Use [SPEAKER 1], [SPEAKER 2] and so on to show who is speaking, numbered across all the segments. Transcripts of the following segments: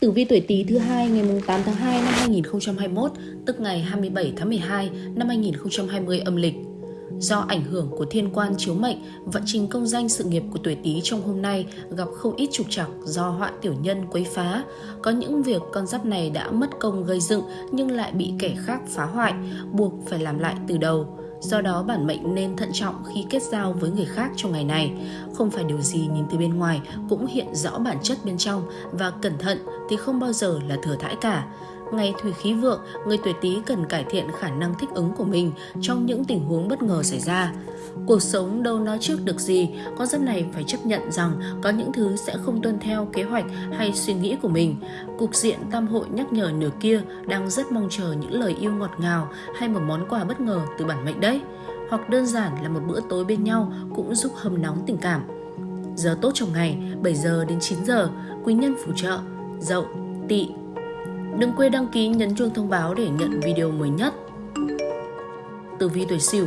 [SPEAKER 1] Tử vi tuổi Tý thứ hai ngày 8 tháng 2 năm 2021, tức ngày 27 tháng 12 năm 2020 âm lịch. Do ảnh hưởng của thiên quan chiếu mệnh, vận trình công danh sự nghiệp của tuổi Tý trong hôm nay gặp không ít trục trặc do họa tiểu nhân quấy phá. Có những việc con giáp này đã mất công gây dựng nhưng lại bị kẻ khác phá hoại, buộc phải làm lại từ đầu Do đó bản mệnh nên thận trọng khi kết giao với người khác trong ngày này. Không phải điều gì nhìn từ bên ngoài cũng hiện rõ bản chất bên trong và cẩn thận thì không bao giờ là thừa thãi cả. Ngày thủy khí vượng, người tuổi Tý cần cải thiện khả năng thích ứng của mình trong những tình huống bất ngờ xảy ra. Cuộc sống đâu nói trước được gì, con giáp này phải chấp nhận rằng có những thứ sẽ không tuân theo kế hoạch hay suy nghĩ của mình. Cục diện tam hội nhắc nhở nửa kia đang rất mong chờ những lời yêu ngọt ngào hay một món quà bất ngờ từ bản mệnh đấy. Hoặc đơn giản là một bữa tối bên nhau cũng giúp hâm nóng tình cảm. Giờ tốt trong ngày 7 giờ đến 9 giờ, quý nhân phù trợ, dậu, tỵ, Đừng quên đăng ký nhấn chuông thông báo để nhận video mới nhất. Tử vi tuổi Sửu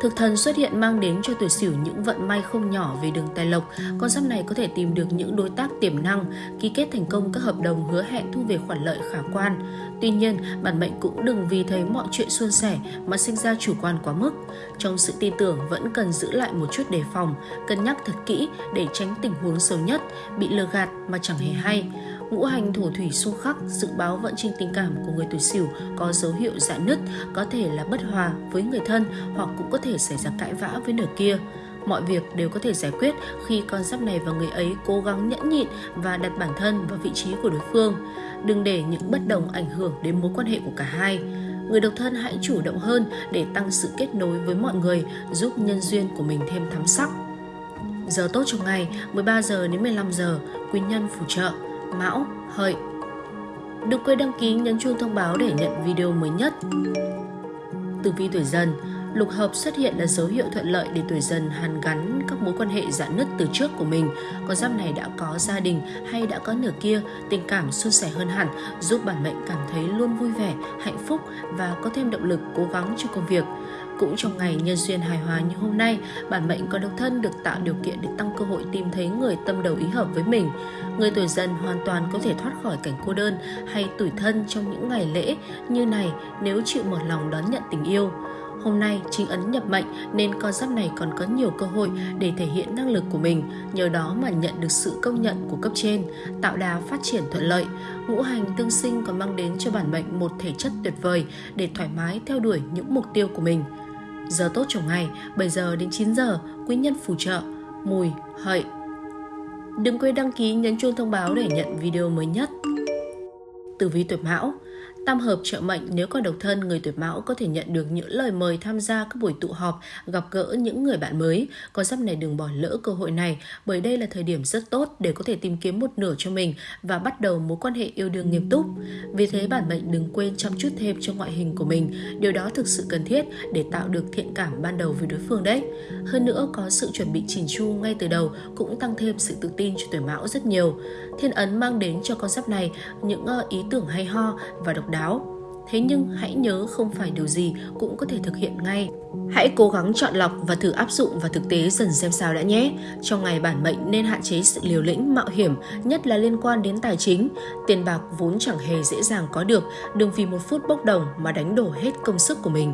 [SPEAKER 1] Thực thần xuất hiện mang đến cho tuổi Sửu những vận may không nhỏ về đường tài lộc. Con giáp này có thể tìm được những đối tác tiềm năng, ký kết thành công các hợp đồng hứa hẹn thu về khoản lợi khả quan. Tuy nhiên, bản mệnh cũng đừng vì thấy mọi chuyện suôn sẻ mà sinh ra chủ quan quá mức. Trong sự tin tưởng vẫn cần giữ lại một chút đề phòng, cân nhắc thật kỹ để tránh tình huống xấu nhất, bị lừa gạt mà chẳng hề hay ngũ hành thổ thủy xung khắc dự báo vận trình tình cảm của người tuổi sửu có dấu hiệu dạn nứt, có thể là bất hòa với người thân hoặc cũng có thể xảy ra cãi vã với nửa kia. Mọi việc đều có thể giải quyết khi con giáp này và người ấy cố gắng nhẫn nhịn và đặt bản thân vào vị trí của đối phương. Đừng để những bất đồng ảnh hưởng đến mối quan hệ của cả hai. Người độc thân hãy chủ động hơn để tăng sự kết nối với mọi người, giúp nhân duyên của mình thêm thắm sắc. Giờ tốt trong ngày 13 giờ đến 15 giờ, quý nhân phù trợ Mão, Hợi. Đừng quên đăng ký nhấn chuông thông báo để nhận video mới nhất. Tử vi tuổi dần, lục hợp xuất hiện là dấu hiệu thuận lợi để tuổi dần hàn gắn các mối quan hệ giãn nứt từ trước của mình. Con giáp này đã có gia đình hay đã có nửa kia, tình cảm suôn sẻ hơn hẳn, giúp bản mệnh cảm thấy luôn vui vẻ, hạnh phúc và có thêm động lực cố gắng cho công việc. Cũng trong ngày nhân duyên hài hòa như hôm nay, bản mệnh có độc thân được tạo điều kiện để tăng cơ hội tìm thấy người tâm đầu ý hợp với mình. Người tuổi dần hoàn toàn có thể thoát khỏi cảnh cô đơn hay tủi thân trong những ngày lễ như này nếu chịu mở lòng đón nhận tình yêu. Hôm nay chính ấn nhập mệnh nên con giáp này còn có nhiều cơ hội để thể hiện năng lực của mình, nhờ đó mà nhận được sự công nhận của cấp trên, tạo đà phát triển thuận lợi. Ngũ hành tương sinh còn mang đến cho bản mệnh một thể chất tuyệt vời để thoải mái theo đuổi những mục tiêu của mình. Giờ tốt trong ngày 7 giờ đến 9 giờ, quý nhân phù trợ, mùi, hợi. Đừng quên đăng ký nhấn chuông thông báo để nhận video mới nhất. Tử vi tuổi Mão Tam hợp trợ mệnh nếu còn độc thân, người tuổi mão có thể nhận được những lời mời tham gia các buổi tụ họp, gặp gỡ những người bạn mới. Con giáp này đừng bỏ lỡ cơ hội này bởi đây là thời điểm rất tốt để có thể tìm kiếm một nửa cho mình và bắt đầu mối quan hệ yêu đương nghiêm túc. Vì thế bản mệnh đừng quên chăm chút thêm cho ngoại hình của mình. Điều đó thực sự cần thiết để tạo được thiện cảm ban đầu với đối phương đấy. Hơn nữa có sự chuẩn bị chỉn chu ngay từ đầu cũng tăng thêm sự tự tin cho tuổi mão rất nhiều. Thiên ấn mang đến cho con giáp này những ờ, ý tưởng hay ho và độc đáo đáo. Thế nhưng hãy nhớ không phải điều gì cũng có thể thực hiện ngay. Hãy cố gắng chọn lọc và thử áp dụng vào thực tế dần xem sao đã nhé. Trong ngày bản mệnh nên hạn chế sự liều lĩnh, mạo hiểm, nhất là liên quan đến tài chính. Tiền bạc vốn chẳng hề dễ dàng có được, đừng vì một phút bốc đồng mà đánh đổ hết công sức của mình.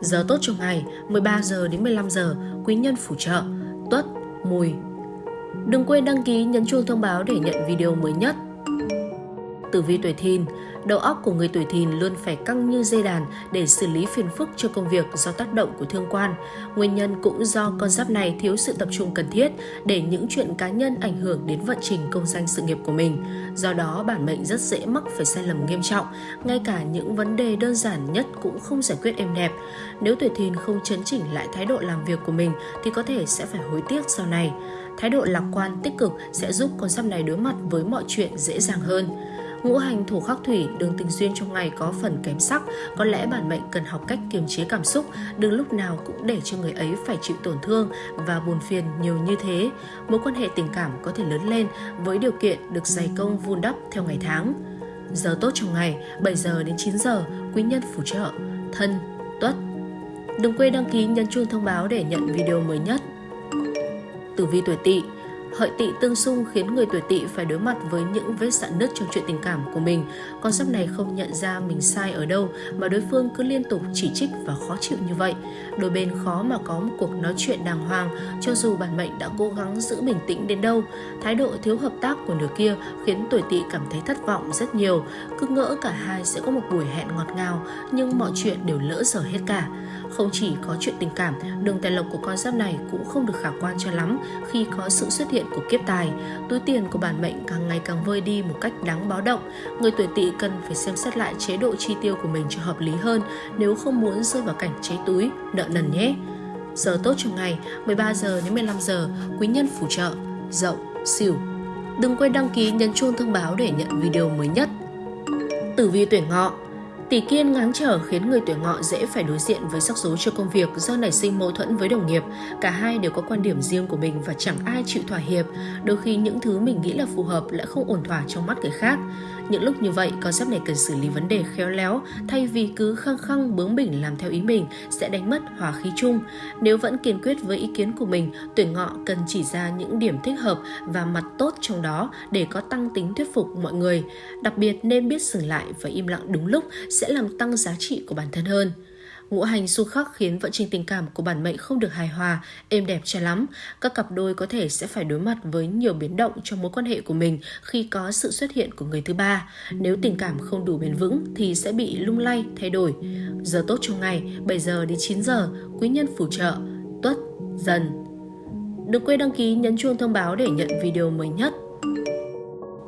[SPEAKER 1] Giờ tốt trong ngày 13 giờ đến 15 giờ, quý nhân phù trợ, tuất, mùi. Đừng quên đăng ký nhấn chuông thông báo để nhận video mới nhất. Tử vi tuổi thìn, đầu óc của người tuổi thìn luôn phải căng như dây đàn để xử lý phiền phức cho công việc do tác động của thương quan. Nguyên nhân cũng do con giáp này thiếu sự tập trung cần thiết để những chuyện cá nhân ảnh hưởng đến vận trình công danh sự nghiệp của mình. Do đó, bản mệnh rất dễ mắc phải sai lầm nghiêm trọng, ngay cả những vấn đề đơn giản nhất cũng không giải quyết êm đẹp. Nếu tuổi thìn không chấn chỉnh lại thái độ làm việc của mình thì có thể sẽ phải hối tiếc sau này. Thái độ lạc quan tích cực sẽ giúp con giáp này đối mặt với mọi chuyện dễ dàng hơn. Ngũ hành thổ khắc thủy, đường tình duyên trong ngày có phần kém sắc, có lẽ bản mệnh cần học cách kiềm chế cảm xúc, đừng lúc nào cũng để cho người ấy phải chịu tổn thương và buồn phiền nhiều như thế. Mối quan hệ tình cảm có thể lớn lên với điều kiện được dày công vun đắp theo ngày tháng. Giờ tốt trong ngày 7 giờ đến 9 giờ, quý nhân phù trợ, thân, tuất. Đừng quên đăng ký nhấn chuông thông báo để nhận video mới nhất. Tử vi tuổi tỵ Hợi tỵ tương xung khiến người tuổi tỵ phải đối mặt với những vết sạn nứt trong chuyện tình cảm của mình. Con giáp này không nhận ra mình sai ở đâu, mà đối phương cứ liên tục chỉ trích và khó chịu như vậy. Đôi bên khó mà có một cuộc nói chuyện đàng hoàng, cho dù bản mệnh đã cố gắng giữ bình tĩnh đến đâu. Thái độ thiếu hợp tác của nửa kia khiến tuổi tỵ cảm thấy thất vọng rất nhiều. Cứ ngỡ cả hai sẽ có một buổi hẹn ngọt ngào, nhưng mọi chuyện đều lỡ dở hết cả. Không chỉ có chuyện tình cảm, đường tài lộc của con giáp này cũng không được khả quan cho lắm khi có sự xuất hiện của kiếp tài. Túi tiền của bản mệnh càng ngày càng vơi đi một cách đáng báo động. Người tuổi tỵ cần phải xem xét lại chế độ chi tiêu của mình cho hợp lý hơn nếu không muốn rơi vào cảnh cháy túi, nợ nần nhé. Giờ tốt trong ngày 13 giờ đến 15 giờ, quý nhân phù trợ, dậu, xỉu. Đừng quên đăng ký nhấn chuông thông báo để nhận video mới nhất. Tử vi tuyển ngọ Tỷ kiên ngáng trở khiến người tuổi ngọ dễ phải đối diện với rắc rối cho công việc do nảy sinh mâu thuẫn với đồng nghiệp. Cả hai đều có quan điểm riêng của mình và chẳng ai chịu thỏa hiệp. Đôi khi những thứ mình nghĩ là phù hợp lại không ổn thỏa trong mắt người khác. Những lúc như vậy, concept này cần xử lý vấn đề khéo léo, thay vì cứ khăng khăng bướng bỉnh làm theo ý mình sẽ đánh mất hòa khí chung. Nếu vẫn kiên quyết với ý kiến của mình, tuổi ngọ cần chỉ ra những điểm thích hợp và mặt tốt trong đó để có tăng tính thuyết phục mọi người. Đặc biệt nên biết dừng lại và im lặng đúng lúc sẽ làm tăng giá trị của bản thân hơn. Ngũ hành xu khắc khiến vận trình tình cảm của bản mệnh không được hài hòa, êm đẹp cho lắm. Các cặp đôi có thể sẽ phải đối mặt với nhiều biến động trong mối quan hệ của mình khi có sự xuất hiện của người thứ ba. Nếu tình cảm không đủ bền vững thì sẽ bị lung lay, thay đổi. Giờ tốt trong ngày 7 giờ đến 9 giờ, quý nhân phù trợ, tuất, dần. Đừng quên đăng ký nhấn chuông thông báo để nhận video mới nhất.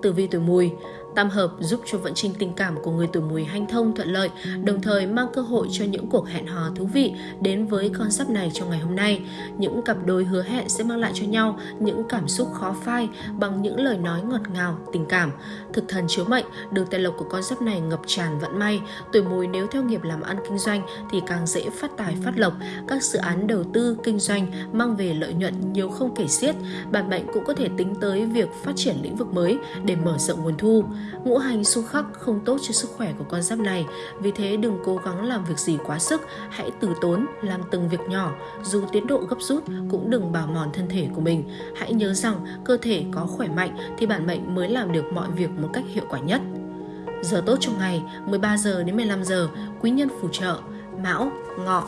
[SPEAKER 1] Tử vi tuổi mùi Tam hợp giúp cho vận trình tình cảm của người tuổi mùi hanh thông thuận lợi, đồng thời mang cơ hội cho những cuộc hẹn hò thú vị đến với con giáp này trong ngày hôm nay. Những cặp đôi hứa hẹn sẽ mang lại cho nhau những cảm xúc khó phai bằng những lời nói ngọt ngào, tình cảm. Thực thần chiếu mệnh, đường tài lộc của con giáp này ngập tràn vận may. Tuổi mùi nếu theo nghiệp làm ăn kinh doanh thì càng dễ phát tài phát lộc. Các dự án đầu tư kinh doanh mang về lợi nhuận nhiều không kể xiết. Bản mệnh cũng có thể tính tới việc phát triển lĩnh vực mới để mở rộng nguồn thu. Ngũ hành xung khắc không tốt cho sức khỏe của con giáp này, vì thế đừng cố gắng làm việc gì quá sức, hãy từ tốn làm từng việc nhỏ, dù tiến độ gấp rút cũng đừng bào mòn thân thể của mình. Hãy nhớ rằng cơ thể có khỏe mạnh thì bản mệnh mới làm được mọi việc một cách hiệu quả nhất. Giờ tốt trong ngày 13 giờ đến 15 giờ, quý nhân phù trợ Mão, Ngọ.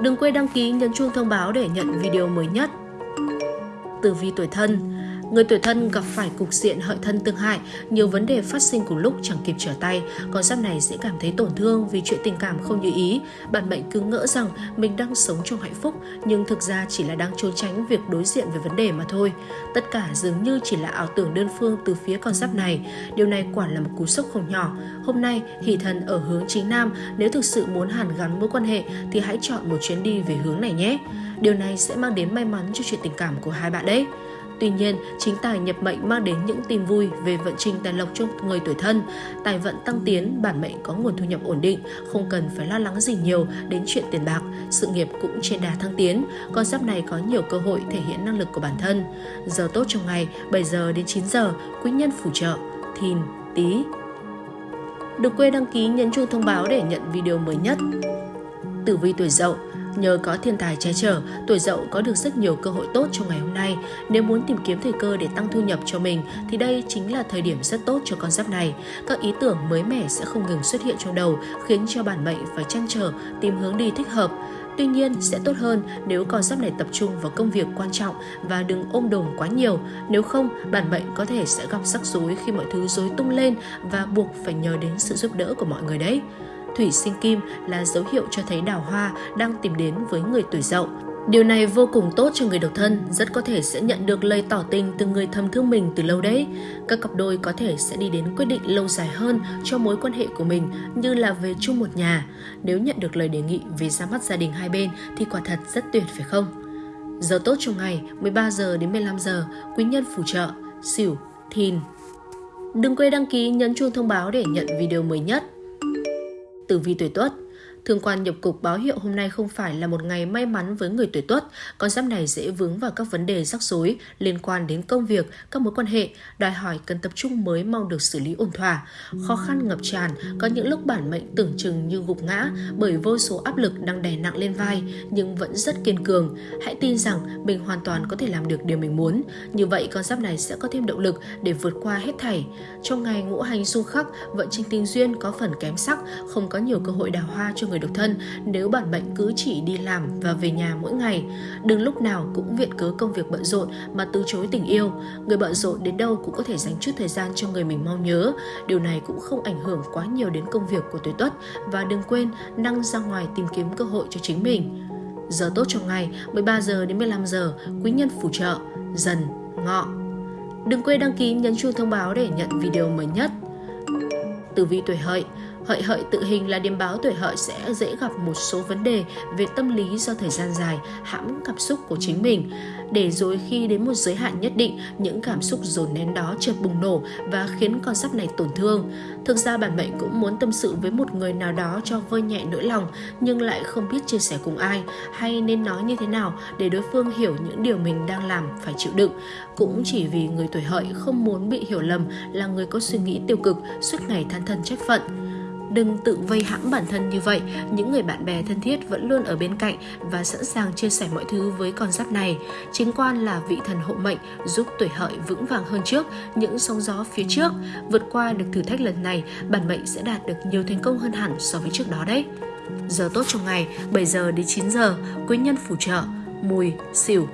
[SPEAKER 1] Đừng quên đăng ký nhấn chuông thông báo để nhận video mới nhất. Tử vi tuổi thân Người tuổi thân gặp phải cục diện hợi thân tương hại, nhiều vấn đề phát sinh cùng lúc chẳng kịp trở tay, con giáp này sẽ cảm thấy tổn thương vì chuyện tình cảm không như ý. Bạn mệnh cứ ngỡ rằng mình đang sống trong hạnh phúc, nhưng thực ra chỉ là đang trốn tránh việc đối diện với vấn đề mà thôi. Tất cả dường như chỉ là ảo tưởng đơn phương từ phía con giáp này. Điều này quả là một cú sốc không nhỏ. Hôm nay, hỷ thần ở hướng chính nam, nếu thực sự muốn hàn gắn mối quan hệ thì hãy chọn một chuyến đi về hướng này nhé. Điều này sẽ mang đến may mắn cho chuyện tình cảm của hai bạn đấy. Tuy nhiên, chính tài nhập mệnh mang đến những tin vui về vận trình tài lộc cho người tuổi thân. Tài vận tăng tiến, bản mệnh có nguồn thu nhập ổn định, không cần phải lo lắng gì nhiều đến chuyện tiền bạc. Sự nghiệp cũng trên đà thăng tiến, con giáp này có nhiều cơ hội thể hiện năng lực của bản thân. Giờ tốt trong ngày 7 giờ đến 9 giờ, quý nhân phù trợ, thìn, tí. Đừng quên đăng ký nhấn chuông thông báo để nhận video mới nhất. Tử vi tuổi dậu Nhờ có thiên tài che chở, tuổi dậu có được rất nhiều cơ hội tốt trong ngày hôm nay. Nếu muốn tìm kiếm thời cơ để tăng thu nhập cho mình thì đây chính là thời điểm rất tốt cho con giáp này. Các ý tưởng mới mẻ sẽ không ngừng xuất hiện trong đầu, khiến cho bản mệnh phải chăn trở tìm hướng đi thích hợp. Tuy nhiên, sẽ tốt hơn nếu con giáp này tập trung vào công việc quan trọng và đừng ôm đồm quá nhiều. Nếu không, bản mệnh có thể sẽ gặp rắc rối khi mọi thứ rối tung lên và buộc phải nhờ đến sự giúp đỡ của mọi người đấy thủy sinh kim là dấu hiệu cho thấy đào hoa đang tìm đến với người tuổi dậu. Điều này vô cùng tốt cho người độc thân, rất có thể sẽ nhận được lời tỏ tình từ người thầm thương mình từ lâu đấy. Các cặp đôi có thể sẽ đi đến quyết định lâu dài hơn cho mối quan hệ của mình như là về chung một nhà. Nếu nhận được lời đề nghị về ra mắt gia đình hai bên thì quả thật rất tuyệt phải không? Giờ tốt trong ngày 13 giờ đến 15 giờ, quý nhân phù trợ, xỉu, thìn. Đừng quên đăng ký nhấn chuông thông báo để nhận video mới nhất tử vi tuổi tuất. Thương quan nhập cục báo hiệu hôm nay không phải là một ngày may mắn với người tuổi tuất. Con giáp này dễ vướng vào các vấn đề rắc rối liên quan đến công việc, các mối quan hệ, đòi hỏi cần tập trung mới mong được xử lý ổn thỏa. Khó khăn ngập tràn, có những lúc bản mệnh tưởng chừng như gục ngã bởi vô số áp lực đang đè nặng lên vai nhưng vẫn rất kiên cường. Hãy tin rằng mình hoàn toàn có thể làm được điều mình muốn. Như vậy con giáp này sẽ có thêm động lực để vượt qua hết thảy. Trong ngày ngũ hành xung khắc, vận trình tình duyên có phần kém sắc, không có nhiều cơ hội đào hoa cho người độc thân nếu bản mệnh cứ chỉ đi làm và về nhà mỗi ngày. Đừng lúc nào cũng viện cớ công việc bận rộn mà từ chối tình yêu. Người bận rộn đến đâu cũng có thể dành chút thời gian cho người mình mong nhớ. Điều này cũng không ảnh hưởng quá nhiều đến công việc của tuổi tuất và đừng quên năng ra ngoài tìm kiếm cơ hội cho chính mình. Giờ tốt trong ngày 13 giờ đến 15 giờ, quý nhân phù trợ, dần, ngọ. Đừng quên đăng ký nhấn chuông thông báo để nhận video mới nhất. Tử vi tuổi hợi Hợi hợi tự hình là điểm báo tuổi hợi sẽ dễ gặp một số vấn đề về tâm lý do thời gian dài hãm cảm xúc của chính mình. Để rồi khi đến một giới hạn nhất định, những cảm xúc dồn nén đó chợt bùng nổ và khiến con sắp này tổn thương. Thực ra bản mệnh cũng muốn tâm sự với một người nào đó cho vơi nhẹ nỗi lòng nhưng lại không biết chia sẻ cùng ai hay nên nói như thế nào để đối phương hiểu những điều mình đang làm phải chịu đựng. Cũng chỉ vì người tuổi hợi không muốn bị hiểu lầm là người có suy nghĩ tiêu cực suốt ngày than thân trách phận. Đừng tự vây hãm bản thân như vậy, những người bạn bè thân thiết vẫn luôn ở bên cạnh và sẵn sàng chia sẻ mọi thứ với con giáp này. Chính quan là vị thần hộ mệnh giúp tuổi hợi vững vàng hơn trước những sóng gió phía trước. Vượt qua được thử thách lần này, bản mệnh sẽ đạt được nhiều thành công hơn hẳn so với trước đó đấy. Giờ tốt trong ngày 7 giờ đến 9 giờ, quý nhân phù trợ, mùi, xỉu,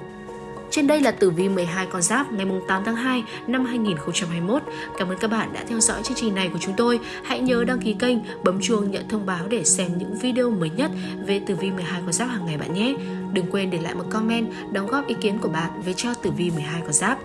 [SPEAKER 1] trên đây là tử vi 12 con giáp ngày 8 tháng 2 năm 2021. Cảm ơn các bạn đã theo dõi chương trình này của chúng tôi. Hãy nhớ đăng ký kênh, bấm chuông nhận thông báo để xem những video mới nhất về tử vi 12 con giáp hàng ngày bạn nhé. Đừng quên để lại một comment đóng góp ý kiến của bạn về cho tử vi 12 con giáp.